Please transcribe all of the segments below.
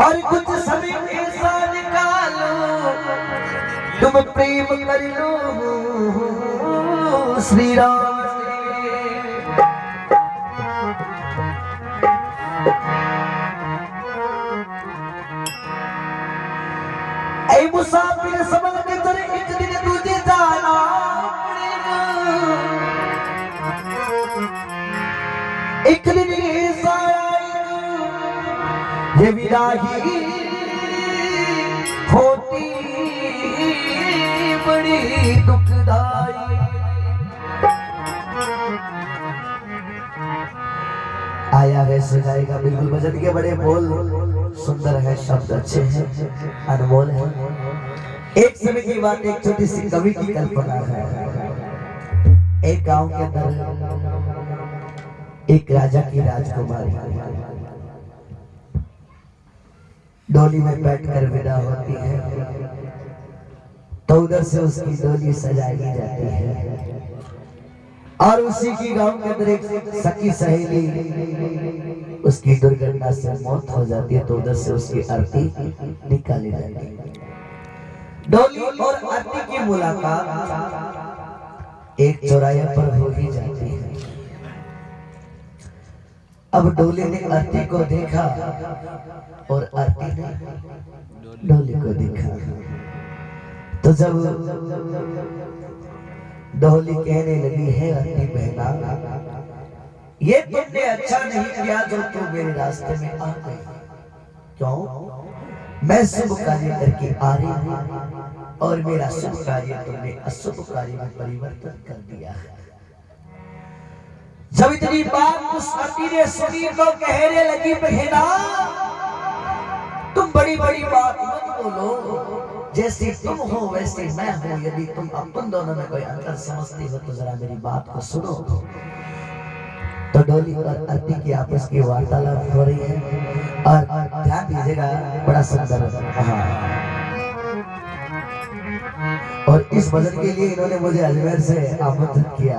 और कुछ समय ऐसा निकालो। तुम प्रेम कर लो। श्री राम मुसाफिर समझ के तेरे एक दिन जाना एक दिन ऐसा ये विदाई होती बड़ी दुखदाई। आया वैसे गाएगा बिल्कुल भजन के बड़े बोल। सुंदर है, शब्द अच्छे हैं, अनमोल है। एक समय की बात, एक छोटी सी कवि की कल्पना है। एक गाँव के अंदर एक राजा की राजकुमारी। डोली में बैठकर विदा होती है। तो उधर से उसकी डोली सजाई जाती है। और उसी की गाँव के अंदर एक सखी सहेली, उसकी दुर्घटना से मौत हो जाती है तो उधर से उसकी अर्थी निकाली जाती है। डोली और अर्थी की मुलाकात एक चौराहे पर हो ही जाती है। अब डोली ने आरती को देखा और अर्थी ने डोली को देखा। तो जब डोली कहने लगी, है अति बहना, ये तुमने अच्छा नहीं किया जो तुम मेरे रास्ते में आ गई। क्यों? मैं शुभ कार्य करके आ रही हूँ और मेरा शुभ कार्य तुमने अशुभ कार्य में परिवर्तन कर दिया है। जब इतनी बात उस अति ने सुनी तो कहने लगी, बहना बड़ी बड़ी बात मत बोलो। जैसे तुम हो, वैसे मैं हूँ। यदि तुम अपन दोनों में कोई अंतर समझती हो तो जरा मेरी बात को सुनो। तो डोली और अति की आपस की वार्तालाप हो रही है और ध्यान दीजिएगा, बड़ा सुंदर। हाँ। और इस भजन के लिए इन्होंने मुझे अजमेर से आमंत्रित किया।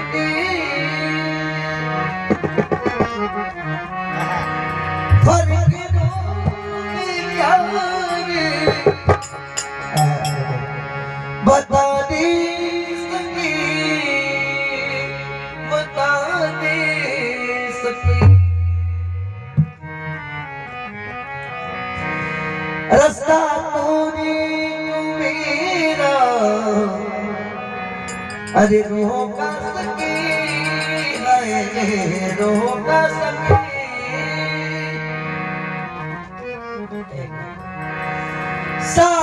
अरे रोका सके हाय रोका सके सामने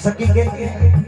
सकेंगे?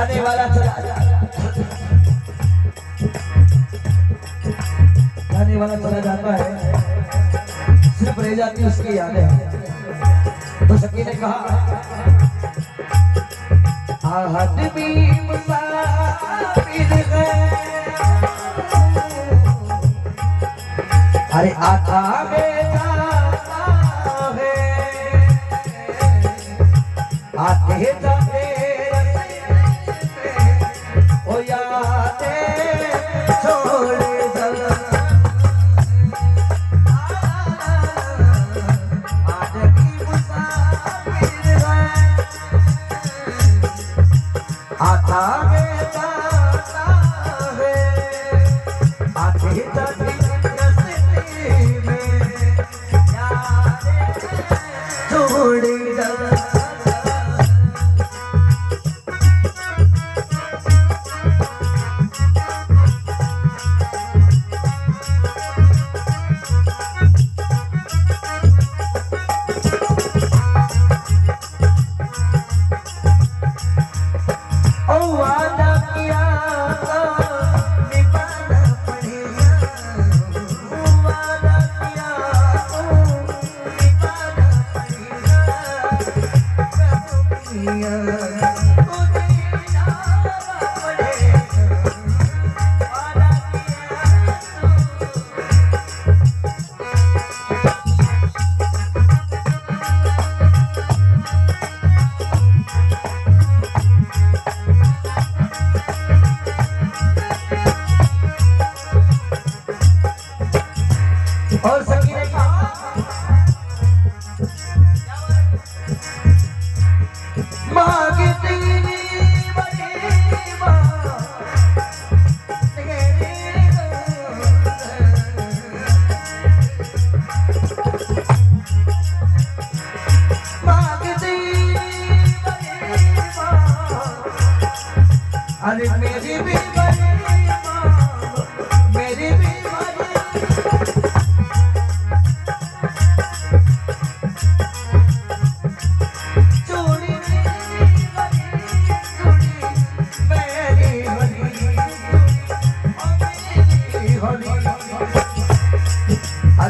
आने वाला चला जाने वाला चला जाता है। सिर्फ़ रह जाती उसकी यादें। तो सकी ने कहा अरे आता में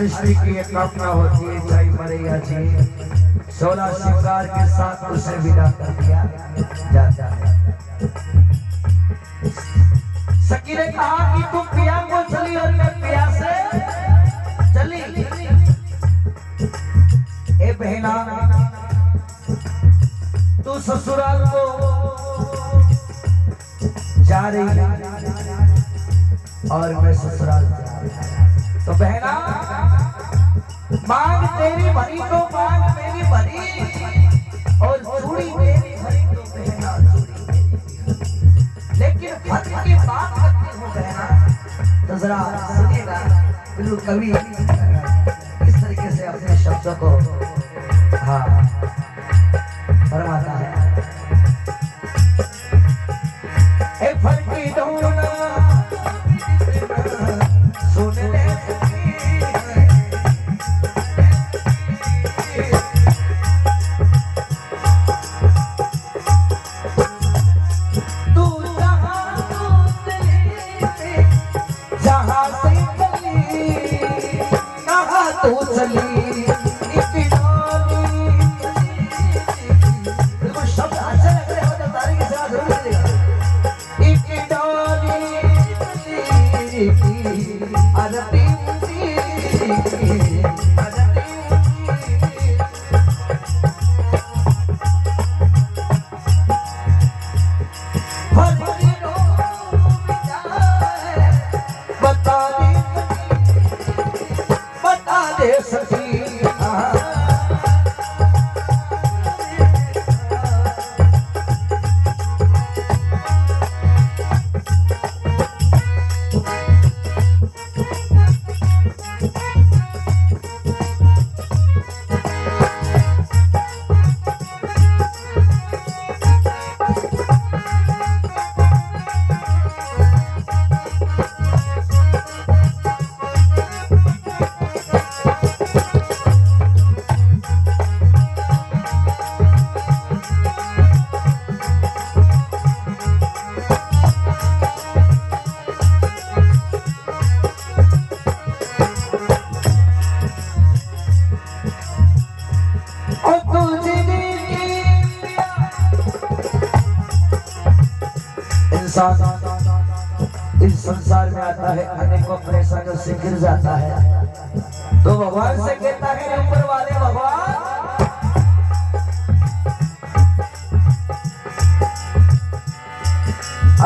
स्त्री की एक कामना होती है चाहे मरे या जिए। सोलह श्रृंगार के साथ उसे विदा कर दिया जाता है। सखी ने कहा कि तुम पिया को चली और मैं पिया से चली ए बहना तू ससुराल को जा रही है और मैं ससुराल जा रहा। तो बहना मांग तेरी भरी तो मांग मेरी भरी और चूड़ी मेरी भरी तो बहना चूड़ी लेकिन फ़र्क की बात करती हूँ बहना तो जरा सुनिएगा, बिल्कुल कवि इस तरीके से अपने शब्दों को हाँ फरमाता है। इंसान इस संसार में आता है, अनेकों परेशानियों से गिर जाता है। तो भगवान से कहता है ऊपर वाले भगवान,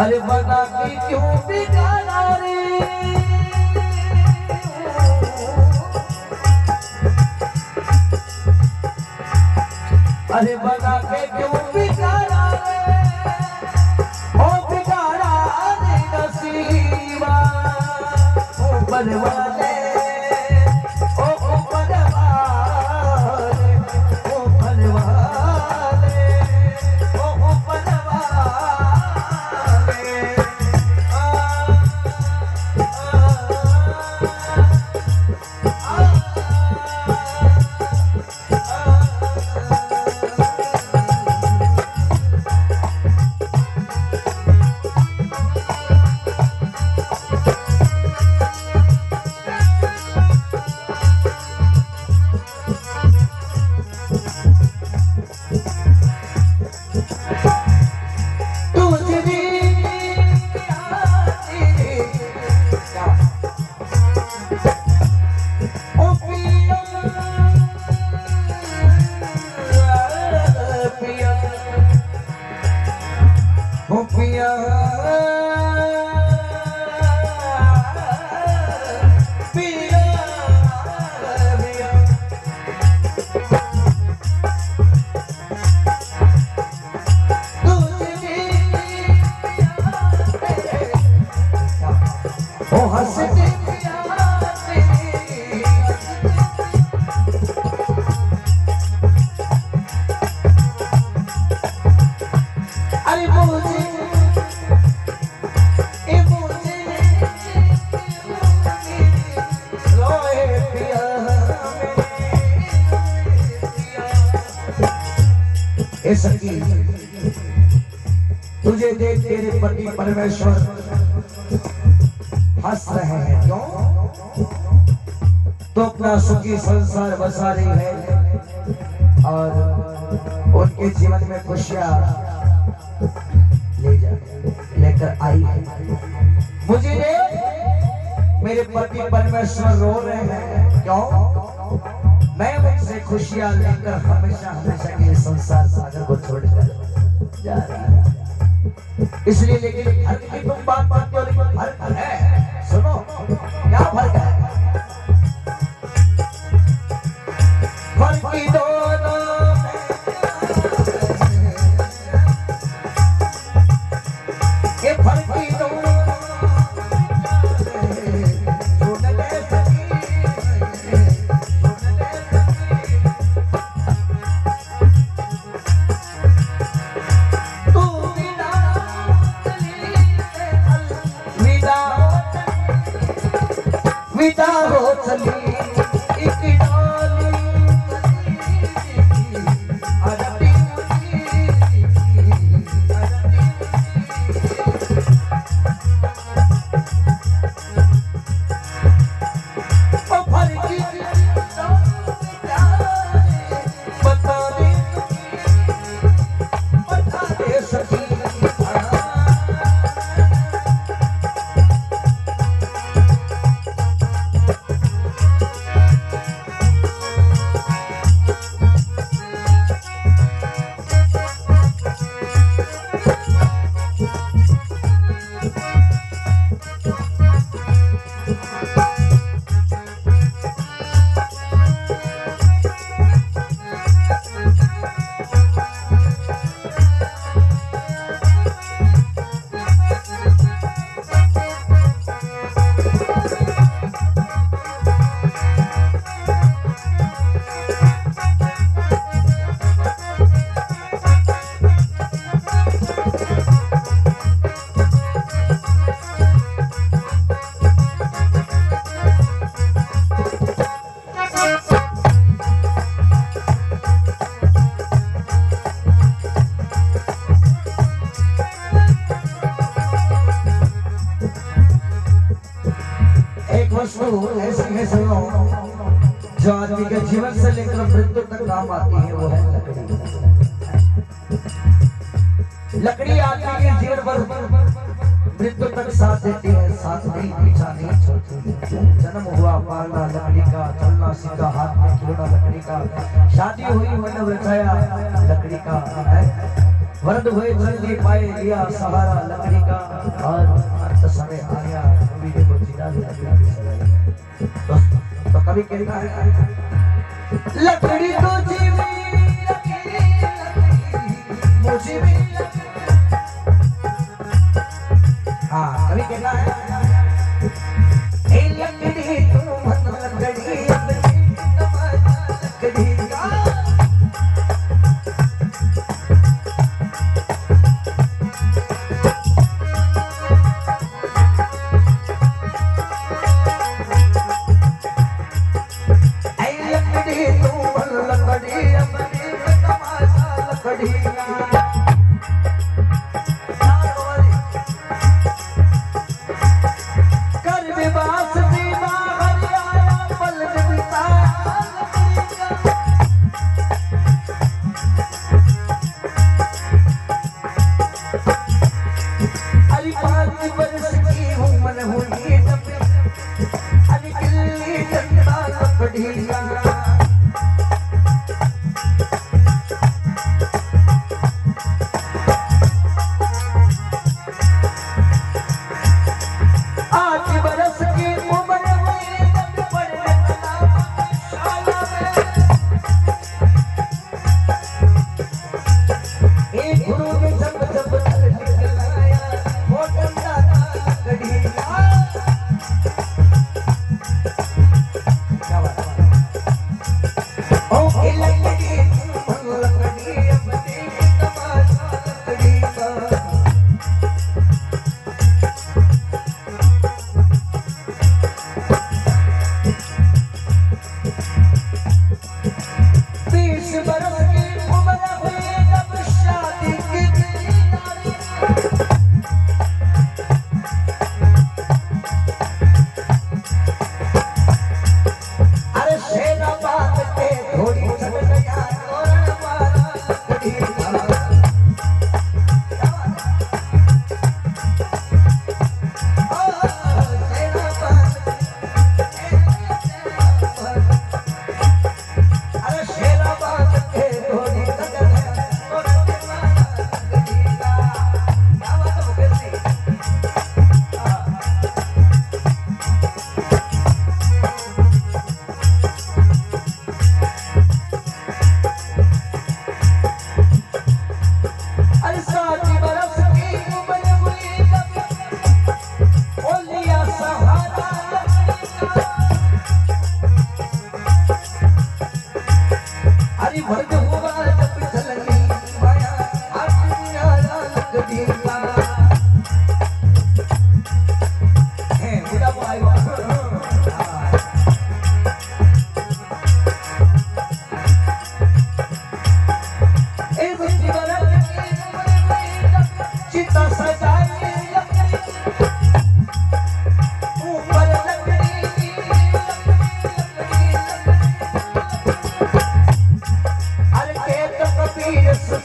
अरे बता कि क्यों बिगाड़ा रे? अरे बता के क्यों बिगाड़ा ऊपर पति परमेश्वर हंस रहे हैं। क्यों? तो अपना सुखी संसार बसा रही है और उनके जीवन में खुशियाँ ले जा, लेकर आई है। मुझे देख मेरे पति परमेश्वर रो रहे हैं। क्यों? मैं उनसे खुशियाँ लेकर हमेशा हमेशा के संसार सागर को छोड़कर जा रहा हूँ। इसलिए लेकिन हर की तुम बात बात लेकिन फ़र्क है। सुनो क्या फ़र्क है? लकड़ी का है। वरद हुए जल्दी पाए लिया सहारा लकड़ी का। और अंत समय आया कभी देखो जीना तो, तो कभी कहता है लकड़ी तो जीवी लकड़ी, लकड़ी, मुझे भी। हाँ कभी कहता है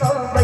Oh,